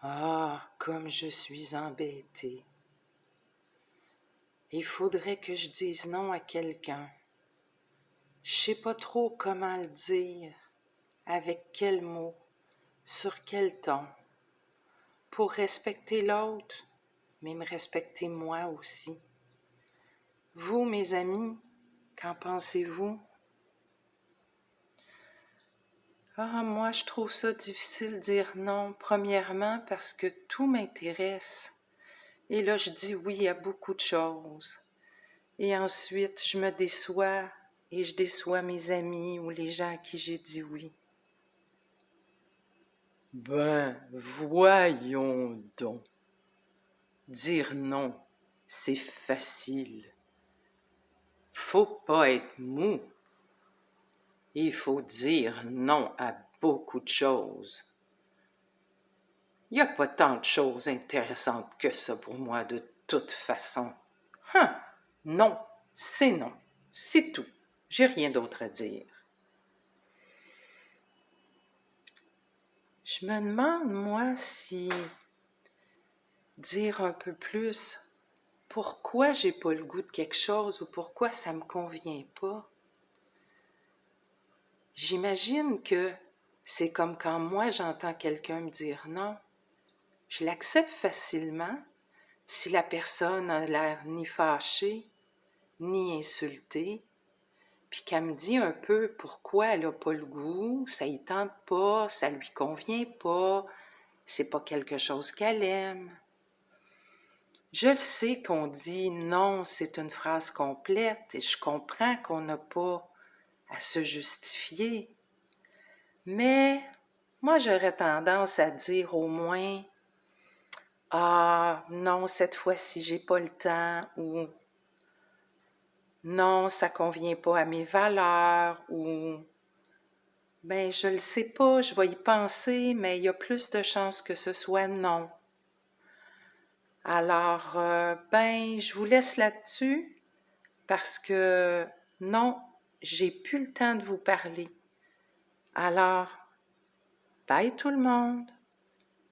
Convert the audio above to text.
Ah, comme je suis embêtée. Il faudrait que je dise non à quelqu'un. Je sais pas trop comment le dire, avec quel mot, sur quel ton, pour respecter l'autre, mais me respecter moi aussi. Vous, mes amis, qu'en pensez-vous? Ah, moi, je trouve ça difficile dire non, premièrement parce que tout m'intéresse. Et là, je dis oui à beaucoup de choses. Et ensuite, je me déçois et je déçois mes amis ou les gens à qui j'ai dit oui. Ben, voyons donc. Dire non, c'est facile. Faut pas être mou. Il faut dire non à beaucoup de choses. Il n'y a pas tant de choses intéressantes que ça pour moi de toute façon. Hein? Non, c'est non. C'est tout. J'ai rien d'autre à dire. Je me demande, moi, si dire un peu plus pourquoi j'ai pas le goût de quelque chose ou pourquoi ça me convient pas, J'imagine que c'est comme quand moi j'entends quelqu'un me dire non. Je l'accepte facilement si la personne a l'air ni fâchée, ni insultée, puis qu'elle me dit un peu pourquoi elle n'a pas le goût, ça y tente pas, ça lui convient pas, c'est pas quelque chose qu'elle aime. Je sais qu'on dit non, c'est une phrase complète et je comprends qu'on n'a pas à se justifier. Mais moi, j'aurais tendance à dire au moins Ah, non, cette fois-ci, j'ai pas le temps, ou Non, ça convient pas à mes valeurs, ou Ben, je le sais pas, je vais y penser, mais il y a plus de chances que ce soit non. Alors, euh, ben, je vous laisse là-dessus parce que non, j'ai plus le temps de vous parler. Alors, bye tout le monde.